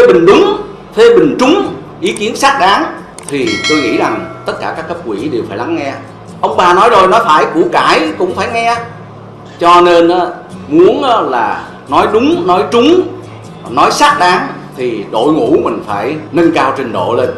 phê bình đúng, phê bình trúng ý kiến xác đáng, thì tôi nghĩ rằng tất cả các cấp quỹ đều phải lắng nghe. Ông bà nói rồi, nói phải củ cải cũng phải nghe. Cho nên muốn là nói đúng, nói trúng, nói xác đáng, thì đội ngũ mình phải nâng cao trình độ lên.